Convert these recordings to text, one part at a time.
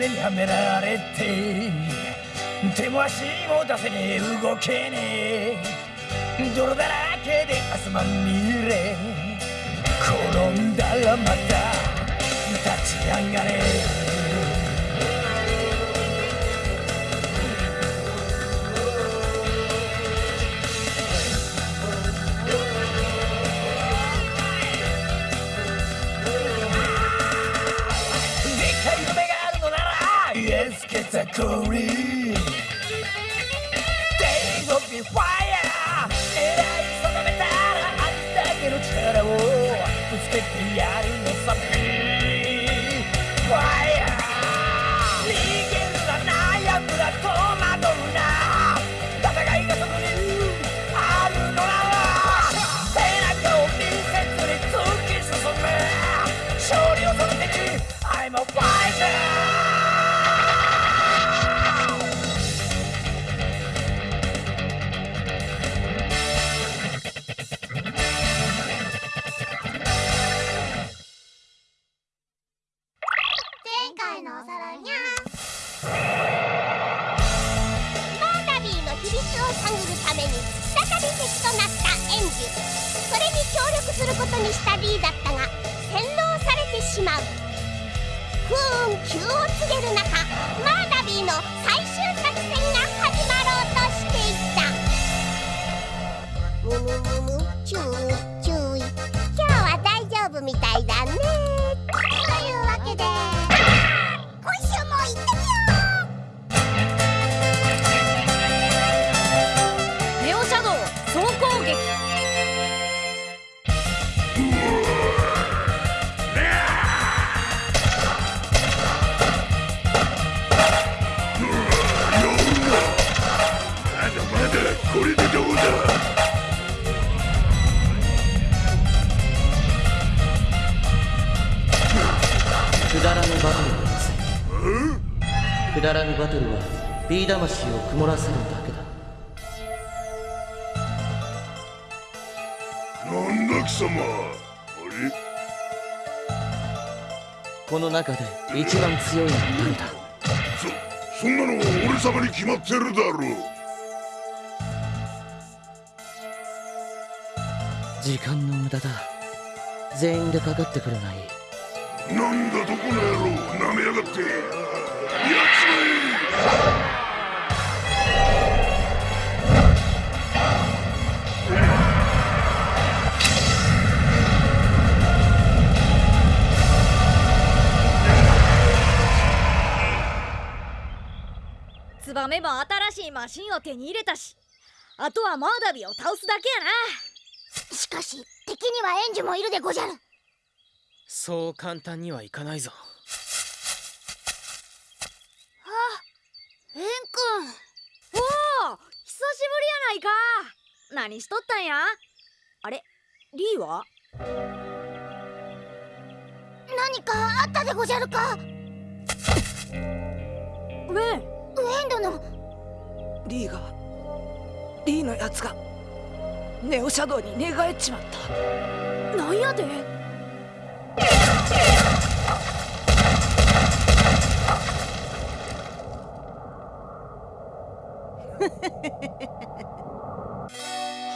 目にはめられて手も足も出せねえ動けねえ。泥だらけで汗まみれ。転んだらまた立ち上がれ。ザコリ Days of the fire 狙い定めたらありだけの協力することにした D だったが洗脳されてしまう。不運急を告げる中マーダビーの最終作戦が始まろうとしていた。むむむむ注意注意今日は大丈夫みたいだね。というわけで。一番強いのは誰だ？そそんなの俺様に決まってるだろう。時間の無駄だ。全員でかかってくるがい？いなんだどこの野郎。なめやがって。やっちまえツバメも新しいマシンを手に入れたしあとはマーダビを倒すだけやな。しかし敵には援助もいるでごじゃる。そう簡単にはいかないぞ。あエン君ないか。何しとったんや。あれリーは？何かあったでごじゃるか。ウェンウェンドの。リーがリーのやつがネオシャドウに寝返っちまった。なんやで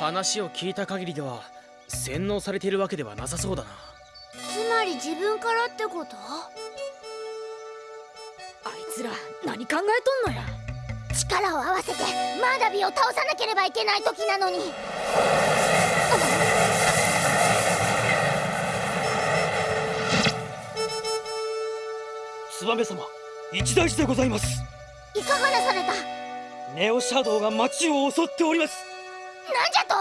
話を聞いた限りでは洗脳されているわけではなさそうだな。つまり自分からってこと？つら何考えとんのや？力を合わせてマーダビーを倒さなければいけない時なのに。燕様一大事でございます。いかがなされた？ネオシャドウが町を襲っておりますじゃと？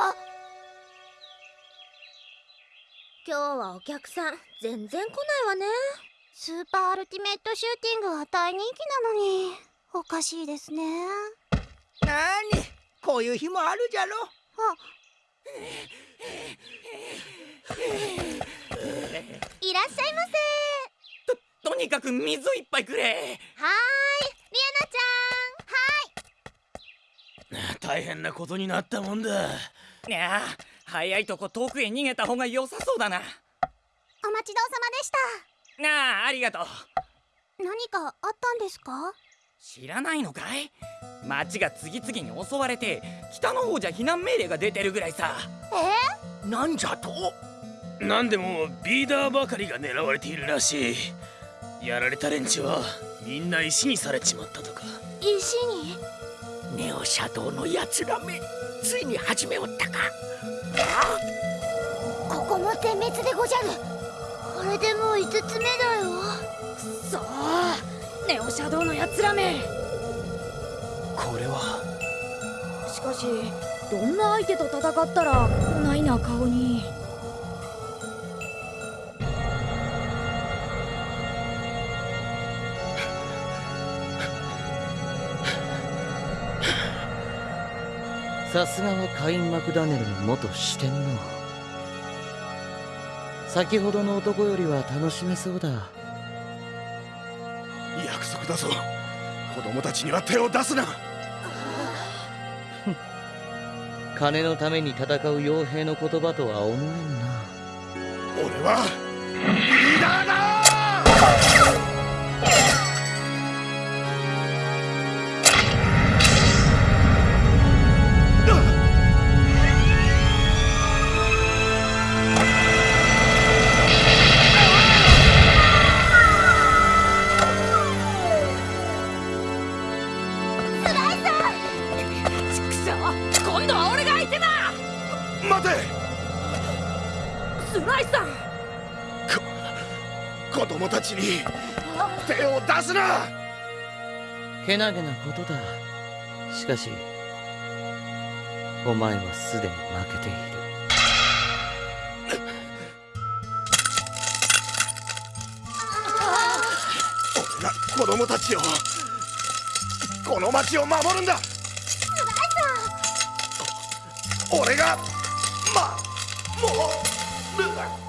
今日はお客さん全然来ないわね。スーパーアルティメットシューティングは大人気なのに。おかしいですね。なにこういう日もあるじゃろ。あ。いらっしゃいませ。ととにかく水いっぱいくれ。はいリアナちゃん。はい 大変なことになったもんだ。いや早いとこ遠くへ逃げた方が良さそうだな。お待ちどうさまでした。なあありがとう。何かあったんですか？知らないのかい？町が次々に襲われて北の方じゃ避難命令が出てるぐらいさ。え？なんじゃと？なんでもビーダーばかりが狙われているらしい。やられた連中はみんな石にされちまったとか。石に？ネオシャドウのやつらめついに始めおったか。ここも点滅でごじゃる。これでもう5つ目だよ。くそー。ネオシャドウのやつらめ。これは。しかしどんな相手と戦ったらこないな顔にさすがはカイン・マクダネルの元四天王。先ほどの男よりは楽しめそうだ。約束だぞ。子供たちには手を出すな。金のために戦う傭兵の言葉とは思えんな。俺はリーダーだけなげなことだ。しかしお前はすでに負けている。俺が子供たちをこの町を守るんだ。俺がまもる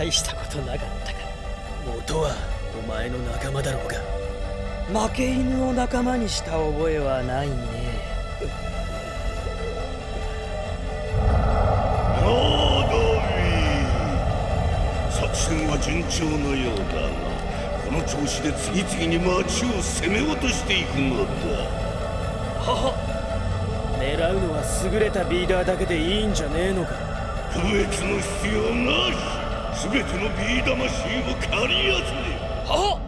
大したことなかったか。元はお前の仲間だろうが。負け犬を仲間にした覚えはないね。なだみ作戦は順調のようだがこの調子で次々に町を攻め落としていくのだ。はは。狙うのは優れたビーダーだけでいいんじゃねえのか。区別の必要なし全てのビー魂を借り集め。は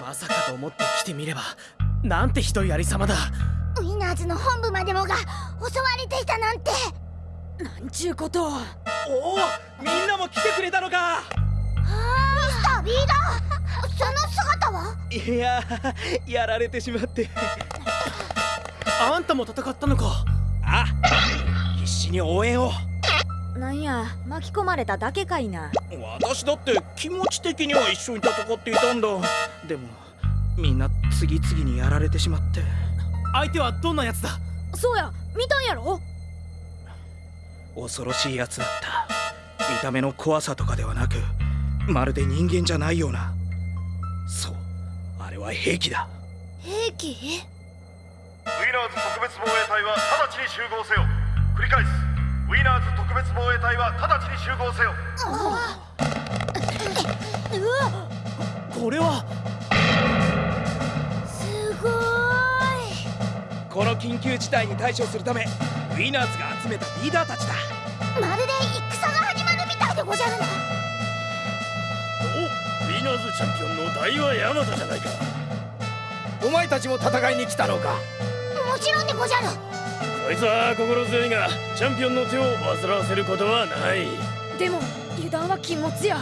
まさかと思って来てみればなんてひどいありさまだ。ウィナーズの本部までもが襲われていたなんて。なんちゅうこと。をおおみんなも来てくれたのか。ミスタービーダーその姿は？いややられてしまって。あんたも戦ったのか。あ必死に応援をなんや巻き込まれただけかいな。私だって気持ち的には一緒に戦っていたんだ。でもみんな次々にやられてしまって。相手はどんなやつだ？そうや見たんやろ？恐ろしいやつだった。見た目の怖さとかではなくまるで人間じゃないような。そうあれは兵器だ。兵器？ウィナーズ特別防衛隊は直ちに集合せよ。繰り返すウィナーズ特別防衛隊は直ちに集合せよ。これは。すごーこの緊急事態に対処するためウィナーズが集めたリーダーたちだ。いまるで戦が始まるみたいでごじゃるな。おウィナーズチャンピオンの大和ヤマトじゃないか。お前たちも戦いに来たのか？もちろんでごじゃるこいつは心強いがチャンピオンの手を煩わせることはない。でも油断は禁物や。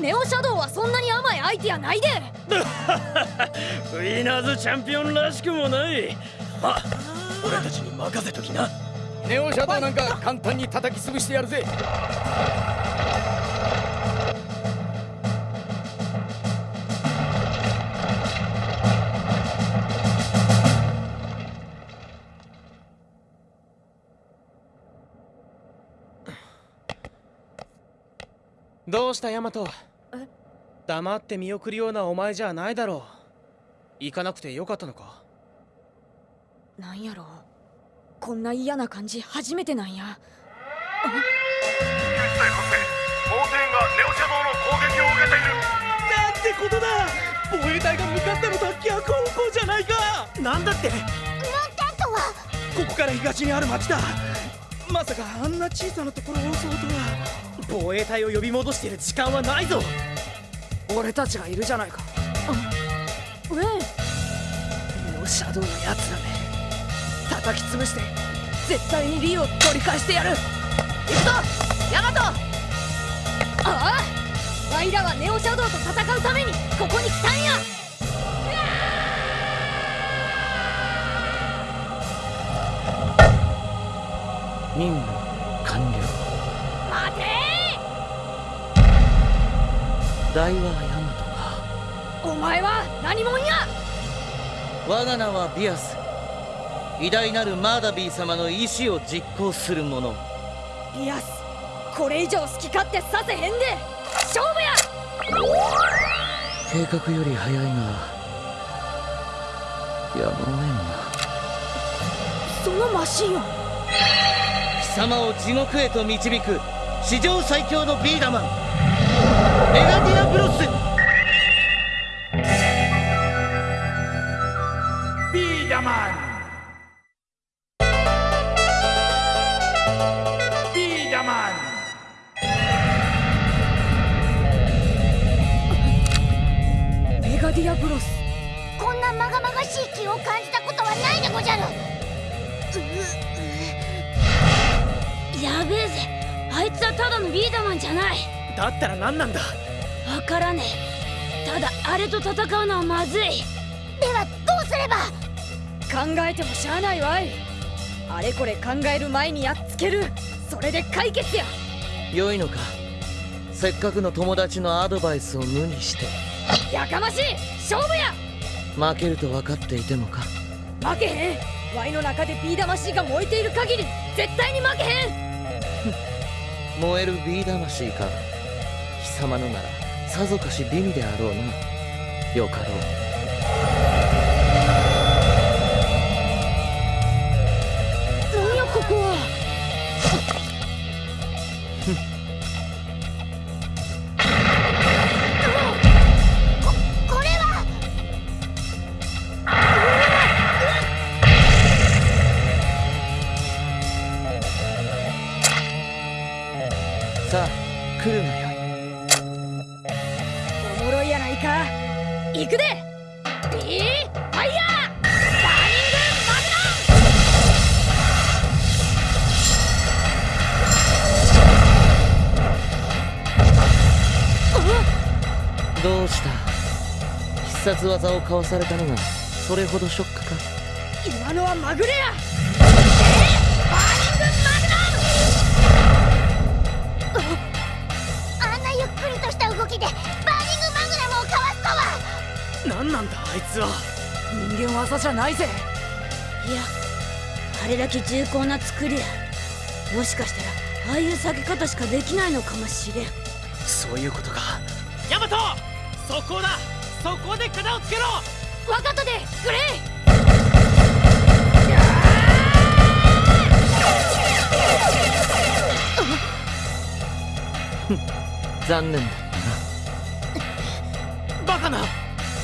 ネオシャドウはそんなに甘い相手やないで。ウィナーズチャンピオンらしくもない。まあ俺たちに任せときな。ネオシャドウなんか簡単に叩き潰してやるぜどうしたヤマト？黙って見送るようなお前じゃないだろう。行かなくてよかったのか？なんやろ？こんな嫌な感じ初めてなんや。救出隊発生モーテンがネオシャドウの攻撃を受けているなんてことだ！防衛隊が向かったのとは逆方向じゃないか！なんだって？モンタントはここから東にある町だまさかあんな小さなところを襲うとは防衛隊を呼び戻している時間はないぞ。俺たちがいるじゃないか。ウェンネオシャドウのやつらめ。叩き潰して絶対にリーを取り返してやる。行くぞ！ヤマト！ああ？ワイらはネオシャドウと戦うためにここに来たんや任務完了。待て大和ヤマトか。お前は何者や！我が名はビアス。偉大なるマーダビー様の意志を実行する者。ビアスこれ以上好き勝手させへんで！勝負や！計画より早いがやむをえんな。そのマシンを貴様を地獄へと導く史上最強のビーダマンメガディアブロス。ビーダマンただあれと戦うのはまずい。ではどうすれば？考えてもしゃあないわい。あれこれ考える前にやっつける。それで解決や。良いのか。せっかくの友達のアドバイスを無にして。やかましい。勝負や。負けると分かっていてもか。負けへん。ワイの中でビー魂が燃えている限り絶対に負けへん。燃えるビー魂か。貴様のならさぞかし美味であろうな。よかろう。技をかわされたのがそれほどショックか？今のはまぐれや！あんなゆっくりとした動きでバーニングマグナムをかわすとは！何なんだあいつは！人間技じゃないぜ！いやあれだけ重厚な作りだもしかしたらああいう避け方しかできないのかもしれん。そういうことか。ヤマト！そこだそこで片をつけろ。分かったでグレイ残念だバカな。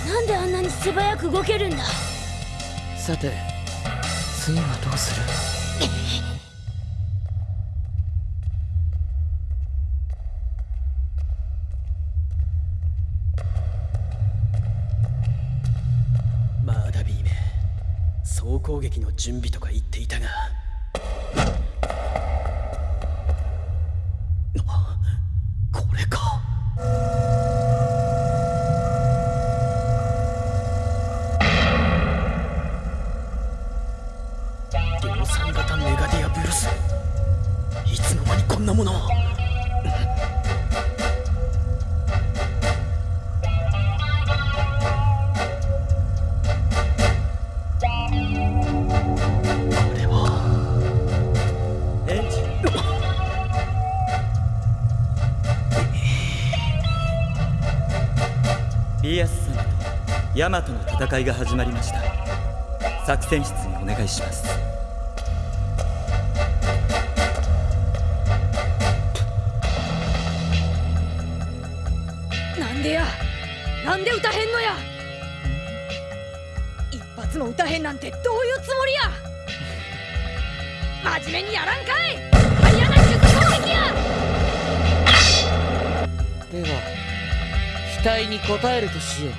なんであんなに素早く動けるんだ。さて次はどうする？攻撃の準備とか言っていたが。ヤマトの戦いが始まりました。作戦室にお願いします。なんでや？なんで歌へんのや？一発も歌へんなんてどういうつもりや？真面目にやらんかい！ハイアナ術攻撃や！では期待に応えるとしよう。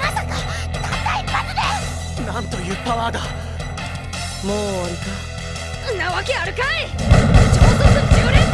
まさかたった一発で！なんというパワーだ。もう終わりか。なわけあるかい！超速10連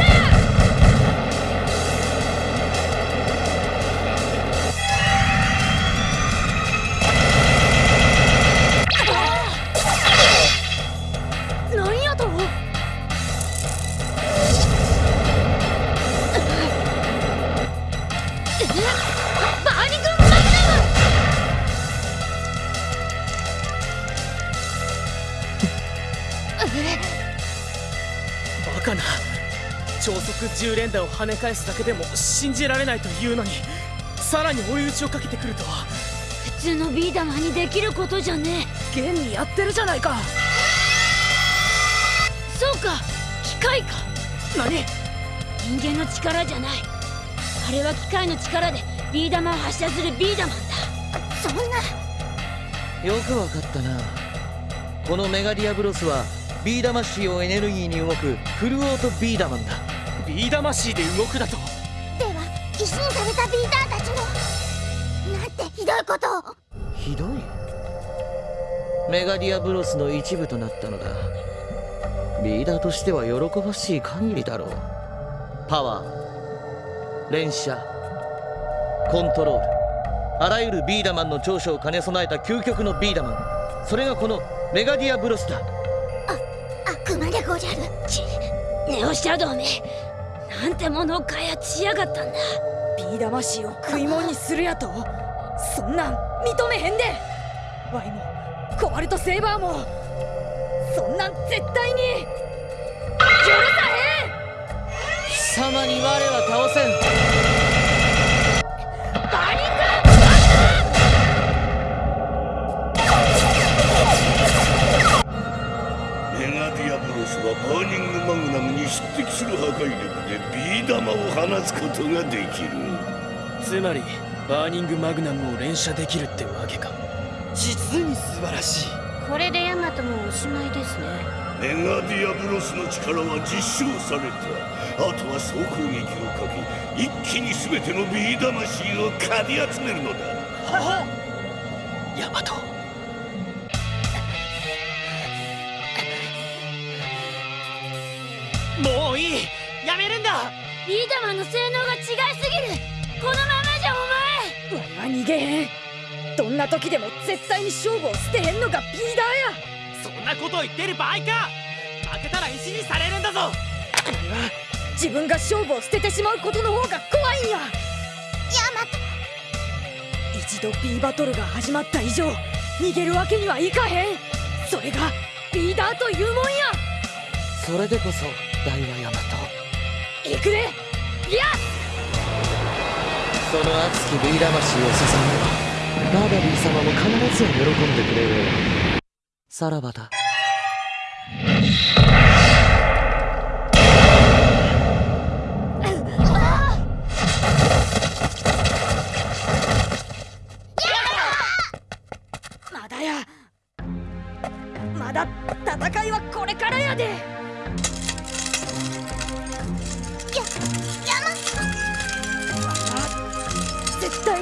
10連打を跳ね返すだけでも信じられないというのにさらに追い打ちをかけてくるとは。普通のビー玉にできることじゃね現にやってるじゃないか。えそうか機械か。何？人間の力じゃない。あれは機械の力でビー玉を発射するビーダマンだ。そんな。よくわかったな。このメガディアブロスはビー魂をエネルギーに動くフルオートビーダマンだビー魂で動くだと。では石にされたビーダーたちも。なんてひどいことを。ひどい。メガディアブロスの一部となったのだ。リーダーとしては喜ばしい限りだろう。パワー。連射。コントロール。あらゆるビーダマンの長所を兼ね備えた究極のビーダマン。それがこのメガディアブロスだ。悪魔でごじゃる。ちネオシャドウめなんてものを開発しやがったんだ。ビー魂を食い物にするやと。そんなん認めへんで。ワイもコバルトセーバーも。そんなん絶対に。許さへん。貴様に我は倒せん。スはバーニングマグナムに匹敵する破壊力でビー玉を放つことができる。つまりバーニングマグナムを連射できるってわけか。実に素晴らしい。これでヤマトもおしまいですね。メガディアブロスの力は実証された。あとは総攻撃をかけ一気に全てのビー魂をかり集めるのだ。ヤマトやめるんだ。ビーダマンの性能が違いすぎる。このままじゃお前。ワイは逃げへん。どんな時でも絶対に勝負を捨てへんのがビーダーや。そんなことを言ってる場合か。負けたら石にされるんだぞ。ワイは自分が勝負を捨ててしまうことの方が怖いんや。ヤマト一度ビーバトルが始まった以上逃げるわけにはいかへん。それがリーダーというもんや。それでこそ大和ヤマト行くでいやその熱きビー魂を捧げバーバリー様も必ずや喜んでくれる。さらばだ。まだや。まだ戦いはこれからやで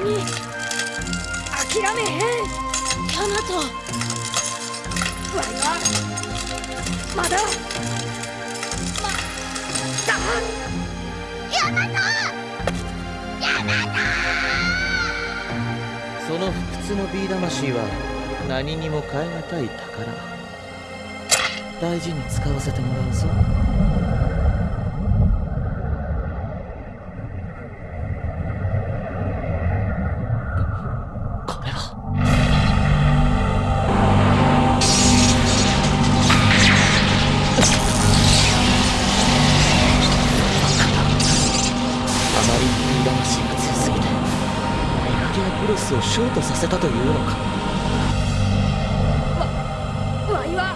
に。諦めへん。ヤマト。ワイはまだ。まだ。ヤマト。ヤマその不屈のビー魂は何にも代え難い宝。大事に使わせてもらうぞ。まりにビー魂が強すぎてメガディアブロスをショートさせたというのか。わいは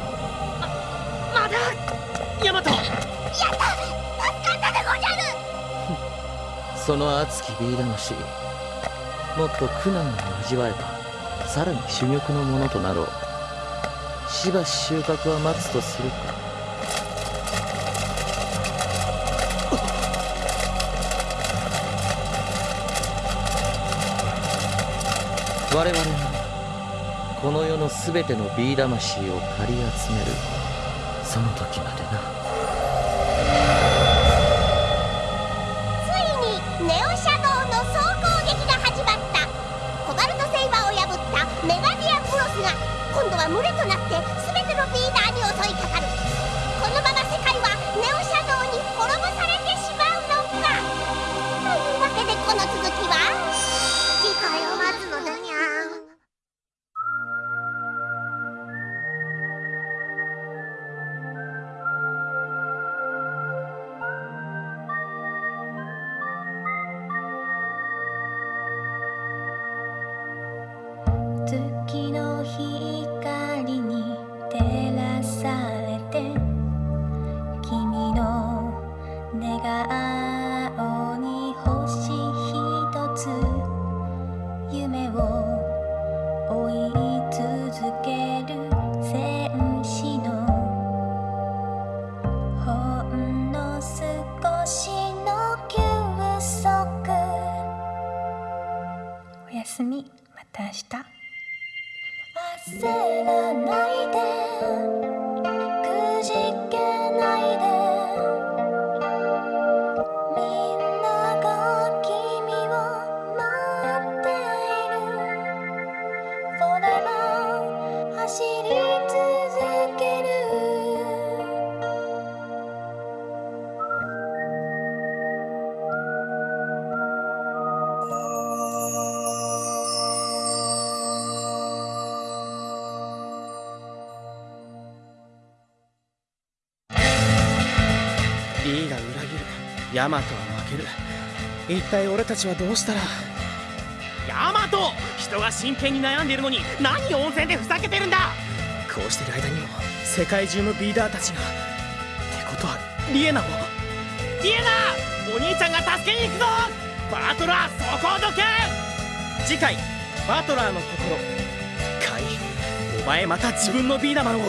ままだ？ヤマトやった助かったでごじゃる。その熱きビー魂もっと苦難を味わえばさらに珠玉のものとなろう。しばし収穫は待つとするか我々がこの世の全てのビー魂を借り集めるその時までな。ついにネオシャドウの総攻撃が始まった。コバルトセイバーを破ったメガディアクロスが今度は群れとなって全て寝顔ヤマトは負ける。一体俺たちはどうしたら。ヤマト！人が真剣に悩んでいるのに何温泉でふざけてるんだ！こうしてる間にも世界中のビーダーたちが。ってことはリエナも。リエナ！お兄ちゃんが助けに行くぞ！バトラーそこをどけ！次回バトラーの心。カイお前また自分のビーダマンを